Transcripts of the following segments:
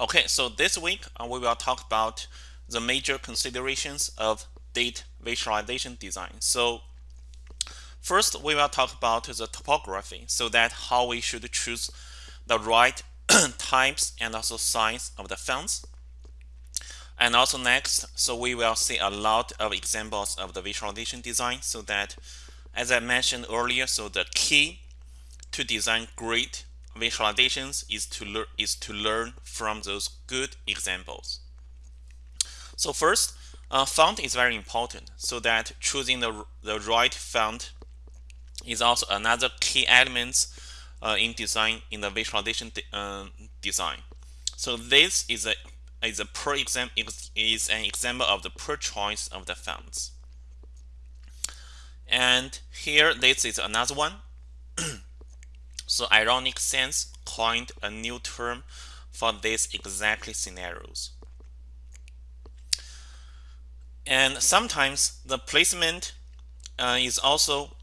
Okay, so this week uh, we will talk about the major considerations of data visualization design. So first we will talk about the typography, so that how we should choose the right types and also size of the fonts. And also next, so we will see a lot of examples of the visualization design so that as I mentioned earlier, so the key to design great visualizations is to learn is to learn from those good examples. So first, uh, font is very important. So that choosing the the right font is also another key element uh, in design in the visualization de uh, design. So this is a is a per example is an example of the per choice of the fonts. And here this is another one. So Ironic Sans coined a new term for these exactly scenarios. And sometimes the placement uh, is also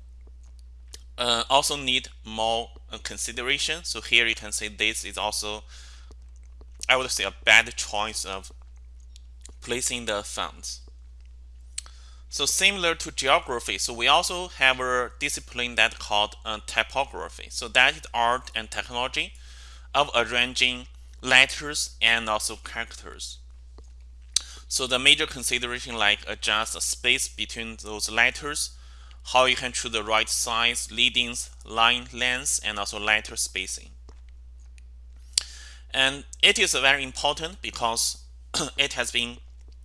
uh, also need more uh, consideration. So here you can say this is also I would say a bad choice of placing the fonts. So similar to geography, so we also have a discipline that called uh, typography. So that is art and technology of arranging letters and also characters. So the major consideration like adjust the space between those letters, how you can choose the right size, leadings, line length, and also letter spacing. And it is very important because it has been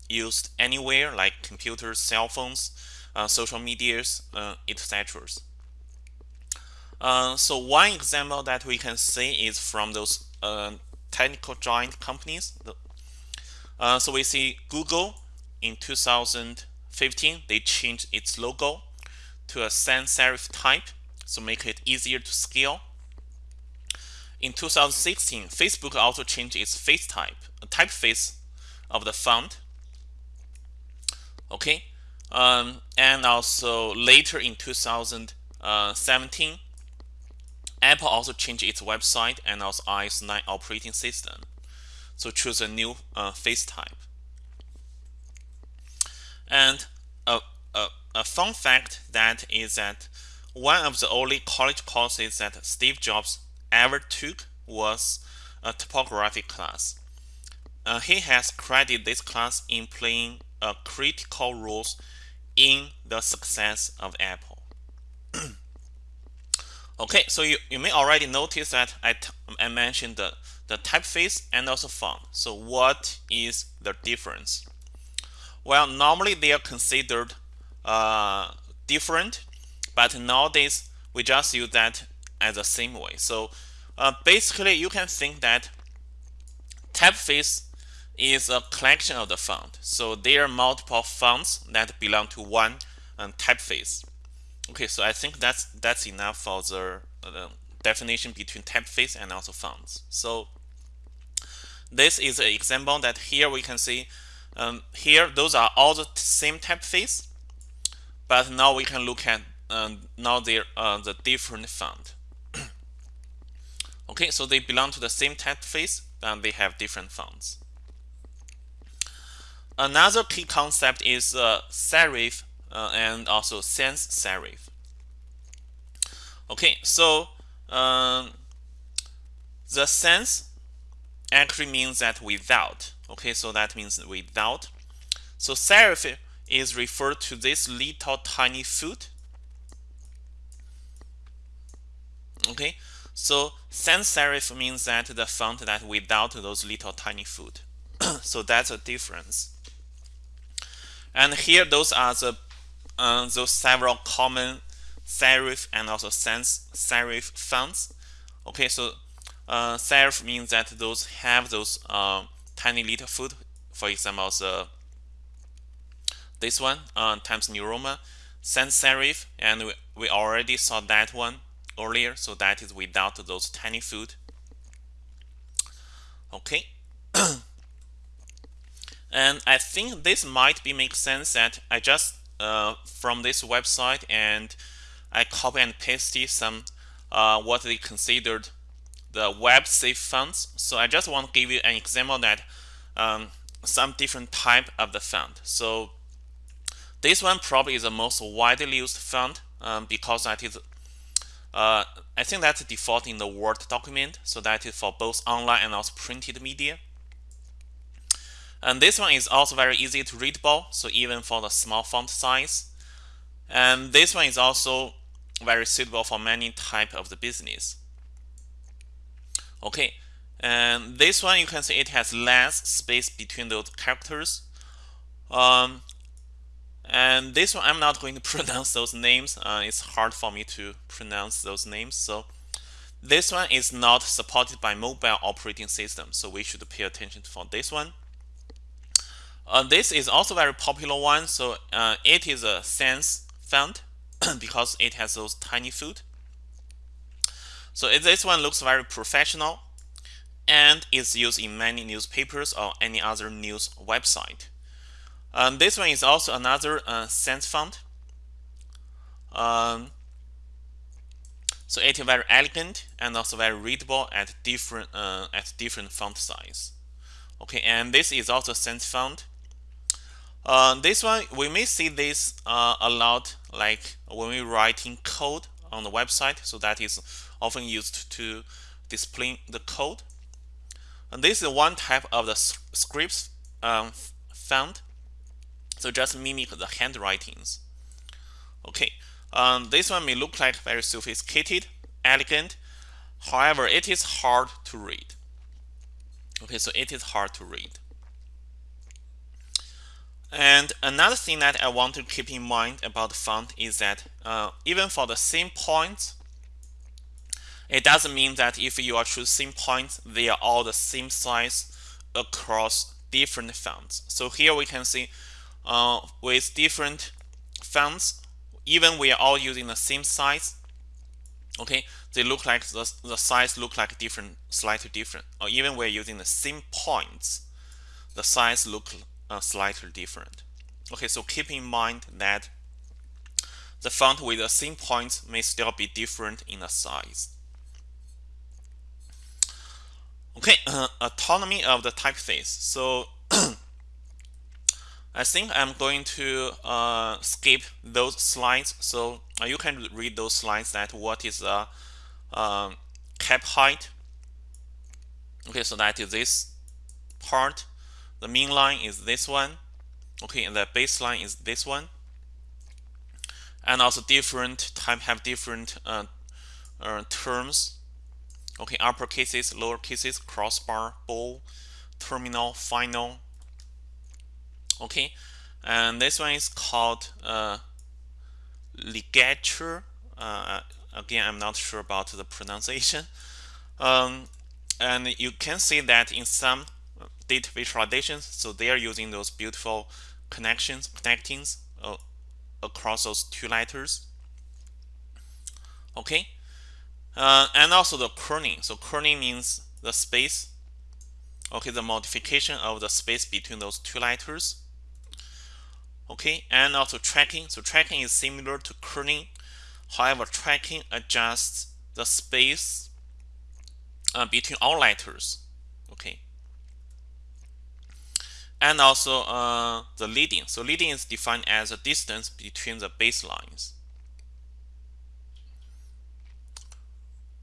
used anywhere like computers, cell phones, uh, social medias, uh, etc. Uh, so one example that we can see is from those technical giant companies. So we see Google in 2015, they changed its logo to a sans serif type, so make it easier to scale. In 2016, Facebook also changed its face type, typeface of the font okay? Um, and also later in 2017 Apple also changed its website and also iOS 9 operating system. So choose a new uh, face type. And a, a, a fun fact that is that one of the only college courses that Steve Jobs ever took was a typography class. Uh, he has credited this class in playing a critical role in the success of Apple. okay, so you, you may already notice that I, I mentioned the, the typeface and also font. So what is the difference? Well, normally they are considered uh, different, but nowadays we just use that as the same way. So uh, basically you can think that typeface is a collection of the font. So there are multiple fonts that belong to one um, typeface. Okay, so I think that's that's enough for the uh, definition between typeface and also fonts. So this is an example that here we can see um, here those are all the same typeface, but now we can look at um, now they're uh, the different font. okay, so they belong to the same typeface, and they have different fonts. Another key concept is uh, serif uh, and also sans serif. Okay, so um, the sans actually means that without. Okay, so that means without. So serif is referred to this little tiny foot. Okay, so sans serif means that the font that without those little tiny foot. so that's a difference. And here, those are the uh, those several common serif and also sans serif fonts. Okay, so uh, serif means that those have those uh, tiny little foot. For example, the this one uh, Times New Roman sans serif, and we, we already saw that one earlier. So that is without those tiny foot. Okay. And I think this might be make sense that I just uh, from this website and I copy and pasted some uh, what they considered the web safe fonts. So I just want to give you an example that um, some different type of the font. So this one probably is the most widely used font um, because that is uh, I think that's default in the Word document. So that is for both online and also printed media. And this one is also very easy to readable, so even for the small font size. And this one is also very suitable for many type of the business. Okay, and this one you can see it has less space between those characters. Um, and this one I'm not going to pronounce those names. Uh, it's hard for me to pronounce those names. So this one is not supported by mobile operating system. So we should pay attention for this one. Uh, this is also very popular one. So uh, it is a sans font because it has those tiny foot. So this one looks very professional and is used in many newspapers or any other news website. Um, this one is also another uh, sans font. Um, so it is very elegant and also very readable at different uh, at different font size. Okay, and this is also sans font. Uh, this one, we may see this uh, a lot like when we're writing code on the website. So that is often used to display the code. And this is one type of the scripts um, font. So just mimic the handwritings. Okay, um, this one may look like very sophisticated, elegant. However, it is hard to read. Okay, so it is hard to read. And another thing that I want to keep in mind about font is that uh, even for the same points, it doesn't mean that if you are choosing points, they are all the same size across different fonts. So here we can see uh, with different fonts, even we are all using the same size, okay, they look like the, the size look like different, slightly different. Or even we're using the same points, the size look uh, slightly different. Okay, so keep in mind that the font with the same points may still be different in the size. Okay, uh, anatomy of the typeface. So I think I'm going to uh, skip those slides. So uh, you can read those slides that what is the uh, cap height. Okay, so that is this part the mean line is this one okay and the baseline is this one. And also different type have different uh, uh, terms okay upper cases lower cases crossbar bold terminal finial okay. And this one is called uh, ligature uh, again I'm not sure about the pronunciation. Um, and you can see that in some data visualizations. So they are using those beautiful connections, connectings uh, across those two letters. Okay, uh, and also the kerning. So kerning means the space. Okay, the modification of the space between those two letters. Okay, and also tracking. So tracking is similar to kerning. However, tracking adjusts the space uh, between all letters. Okay, and also uh, the leading. So leading is defined as a distance between the baselines.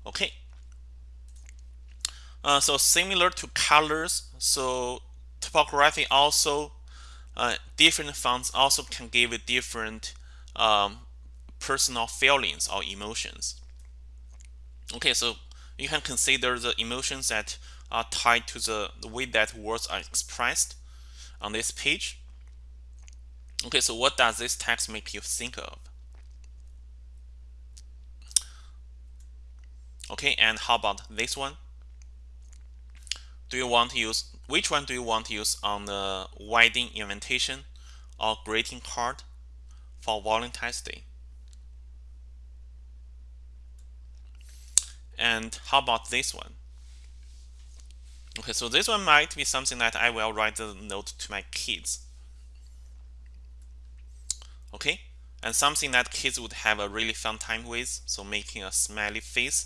Okay. Uh, so similar to colors, so typography also uh, different fonts also can give different um, personal feelings or emotions. Okay, so you can consider the emotions that are tied to the, the way that words are expressed on this page. Okay, so what does this text make you think of? Okay, and how about this one? Do you want to use, which one do you want to use on the wedding invitation or greeting card for Valentine's Day? And how about this one? Okay, so this one might be something that I will write a note to my kids. Okay, and something that kids would have a really fun time with, so making a smiley face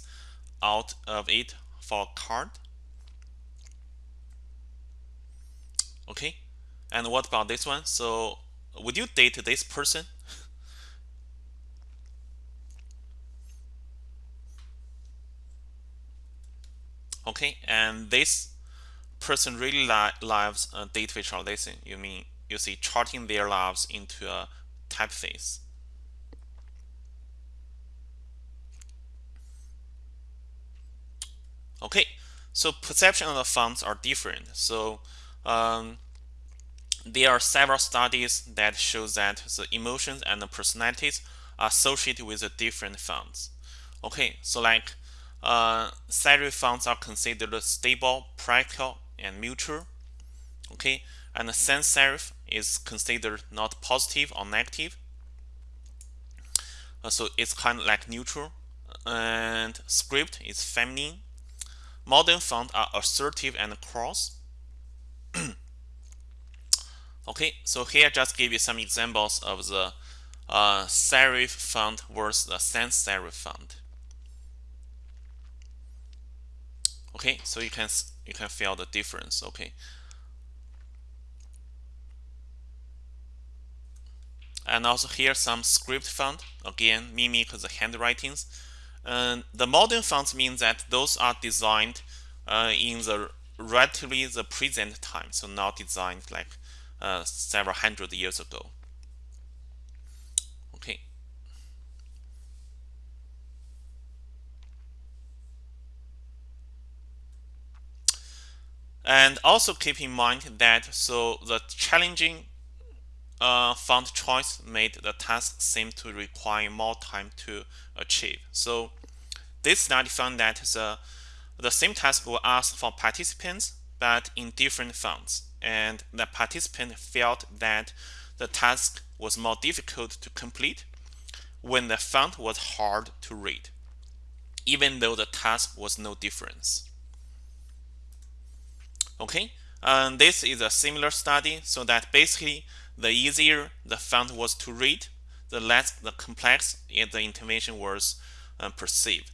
out of it for a card. Okay, and what about this one? So would you date this person? okay, and this person really li lives a data visualization. You mean you see charting their lives into a typeface. Okay, so perception of the fonts are different. So um, there are several studies that show that the emotions and the personalities are associated with the different fonts. Okay, so like uh, serif fonts are considered stable, practical, and neutral. Okay, and the sans serif is considered not positive or negative. Uh, so it's kind of like neutral. And script is feminine Modern fonts are assertive and cross. okay, so here I just give you some examples of the uh, serif font versus the sans serif font. Okay, so you can you can feel the difference. Okay. And also here some script font again mimic the handwritings and the modern fonts means that those are designed uh, in the relatively the present time, so not designed like uh, several hundred years ago. Okay. And also keep in mind that so the challenging uh, font choice made the task seem to require more time to achieve. So this study found that the, the same task will ask for participants, but in different fonts. And the participant felt that the task was more difficult to complete when the font was hard to read, even though the task was no difference. Okay, and this is a similar study so that basically the easier the font was to read, the less the complex the intervention was uh, perceived.